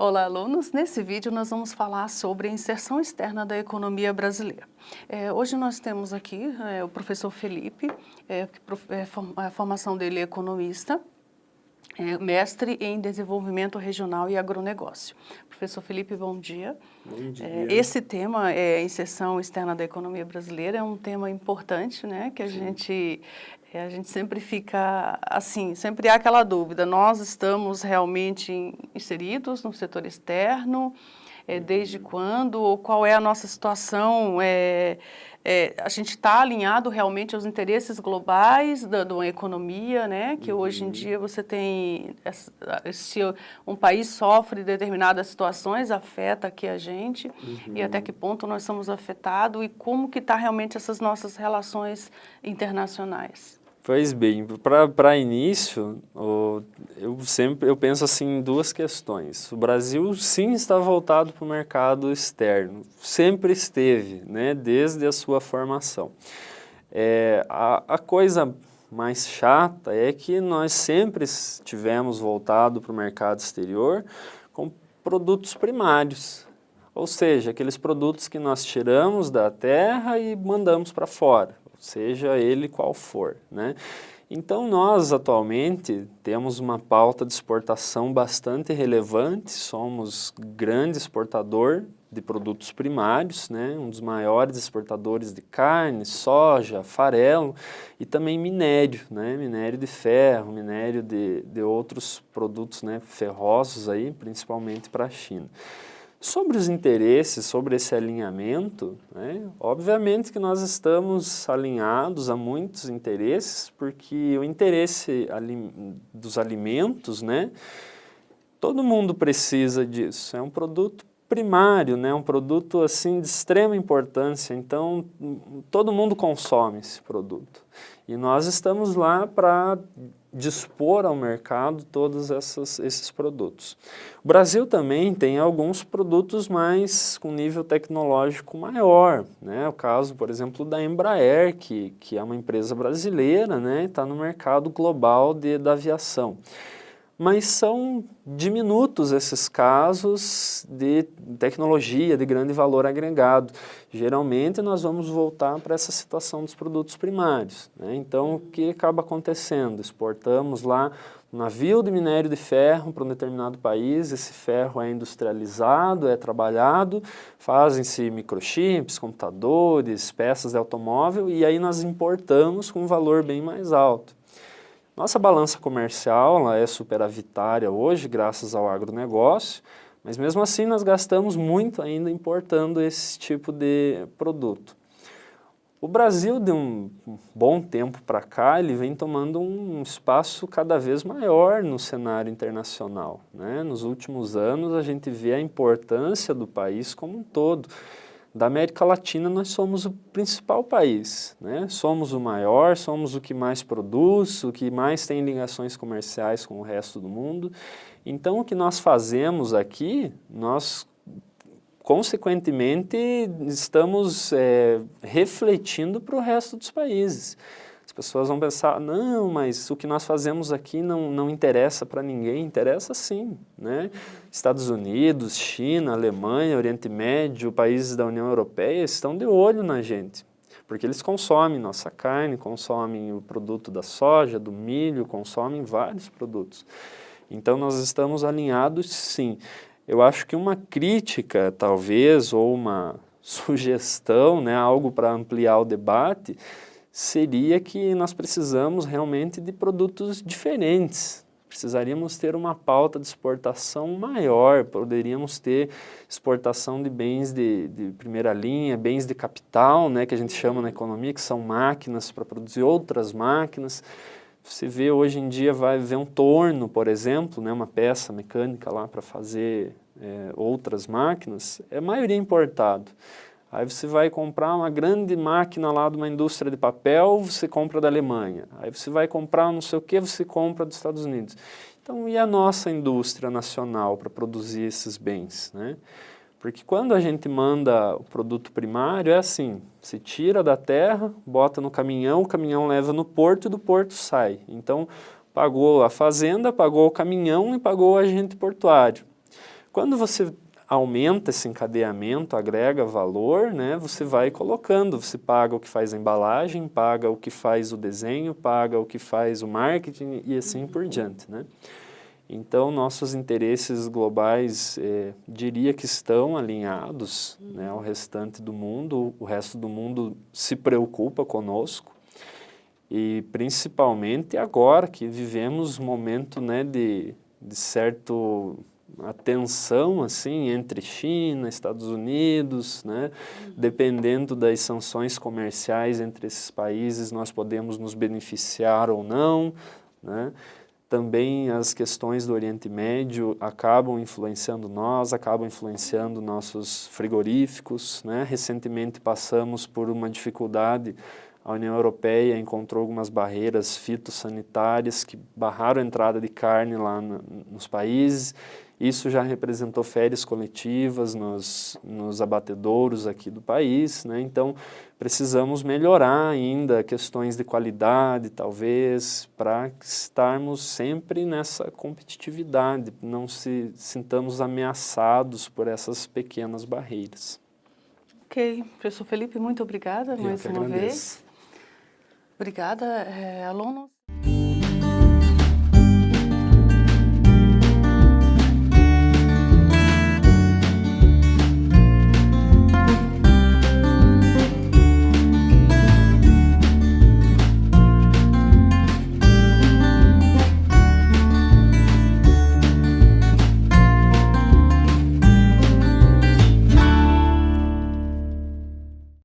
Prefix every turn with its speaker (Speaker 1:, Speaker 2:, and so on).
Speaker 1: olá, alunos. Nesse vídeo nós vamos falar sobre a inserção externa da economia brasileira. É, hoje nós temos aqui é, o professor Felipe, é, é a formação dele é economista, é, mestre em desenvolvimento regional e agronegócio. Professor Felipe, bom dia.
Speaker 2: Bom dia.
Speaker 1: É, esse tema, é, inserção externa da economia brasileira, é um tema importante, né, que a gente a gente sempre fica assim, sempre há aquela dúvida, nós estamos realmente inseridos no setor externo, é, desde uhum. quando, ou qual é a nossa situação, é, é, a gente está alinhado realmente aos interesses globais da, da economia, né? que hoje em uhum. dia você tem, se um país sofre determinadas situações, afeta aqui a gente, uhum. e até uhum. que ponto nós somos afetados, e como que está realmente essas nossas relações internacionais.
Speaker 2: Pois bem, para início, eu sempre eu penso assim em duas questões. O Brasil sim está voltado para o mercado externo, sempre esteve, né, desde a sua formação. É, a, a coisa mais chata é que nós sempre tivemos voltado para o mercado exterior com produtos primários, ou seja, aqueles produtos que nós tiramos da terra e mandamos para fora seja ele qual for. Né? Então nós atualmente temos uma pauta de exportação bastante relevante, somos grande exportador de produtos primários, né? um dos maiores exportadores de carne, soja, farelo e também minério, né? minério de ferro, minério de, de outros produtos né? ferrosos, aí, principalmente para a China. Sobre os interesses, sobre esse alinhamento, né, obviamente que nós estamos alinhados a muitos interesses, porque o interesse dos alimentos, né, todo mundo precisa disso, é um produto primário, né, um produto assim de extrema importância, então todo mundo consome esse produto. E nós estamos lá para dispor ao mercado todos essas, esses produtos. O Brasil também tem alguns produtos mais com nível tecnológico maior, né? o caso, por exemplo, da Embraer, que, que é uma empresa brasileira, né? está no mercado global de, da aviação mas são diminutos esses casos de tecnologia de grande valor agregado. Geralmente nós vamos voltar para essa situação dos produtos primários. Né? Então o que acaba acontecendo? Exportamos lá um navio de minério de ferro para um determinado país, esse ferro é industrializado, é trabalhado, fazem-se microchips, computadores, peças de automóvel e aí nós importamos com um valor bem mais alto. Nossa balança comercial é superavitária hoje, graças ao agronegócio, mas mesmo assim nós gastamos muito ainda importando esse tipo de produto. O Brasil, de um bom tempo para cá, ele vem tomando um espaço cada vez maior no cenário internacional. Né? Nos últimos anos, a gente vê a importância do país como um todo da América Latina nós somos o principal país, né? somos o maior, somos o que mais produz, o que mais tem ligações comerciais com o resto do mundo. Então o que nós fazemos aqui, nós consequentemente estamos é, refletindo para o resto dos países. As pessoas vão pensar, não, mas o que nós fazemos aqui não, não interessa para ninguém. Interessa sim. Né? Estados Unidos, China, Alemanha, Oriente Médio, países da União Europeia estão de olho na gente. Porque eles consomem nossa carne, consomem o produto da soja, do milho, consomem vários produtos. Então nós estamos alinhados sim. Eu acho que uma crítica, talvez, ou uma sugestão, né, algo para ampliar o debate, seria que nós precisamos realmente de produtos diferentes. Precisaríamos ter uma pauta de exportação maior, poderíamos ter exportação de bens de, de primeira linha, bens de capital, né, que a gente chama na economia, que são máquinas para produzir outras máquinas. Você vê hoje em dia, vai ver um torno, por exemplo, né, uma peça mecânica lá para fazer é, outras máquinas, é maioria importado. Aí você vai comprar uma grande máquina lá de uma indústria de papel, você compra da Alemanha. Aí você vai comprar não sei o que, você compra dos Estados Unidos. Então, e a nossa indústria nacional para produzir esses bens? Né? Porque quando a gente manda o produto primário, é assim, se tira da terra, bota no caminhão, o caminhão leva no porto e do porto sai. Então, pagou a fazenda, pagou o caminhão e pagou o agente portuário. Quando você aumenta esse encadeamento, agrega valor, né, você vai colocando, você paga o que faz a embalagem, paga o que faz o desenho, paga o que faz o marketing e assim por diante. Né? Então, nossos interesses globais, eh, diria que estão alinhados né, ao restante do mundo, o resto do mundo se preocupa conosco, e principalmente agora que vivemos um momento né, de, de certo a tensão assim entre China, Estados Unidos, né? dependendo das sanções comerciais entre esses países, nós podemos nos beneficiar ou não. Né? Também as questões do Oriente Médio acabam influenciando nós, acabam influenciando nossos frigoríficos. Né? Recentemente passamos por uma dificuldade a União Europeia encontrou algumas barreiras fitossanitárias que barraram a entrada de carne lá no, nos países isso já representou férias coletivas nos, nos abatedouros aqui do país, né? então precisamos melhorar ainda questões de qualidade, talvez, para estarmos sempre nessa competitividade, não se sintamos ameaçados por essas pequenas barreiras.
Speaker 1: Ok, professor Felipe, muito obrigada mais uma
Speaker 2: agradeço.
Speaker 1: vez. Obrigada, é, alunos.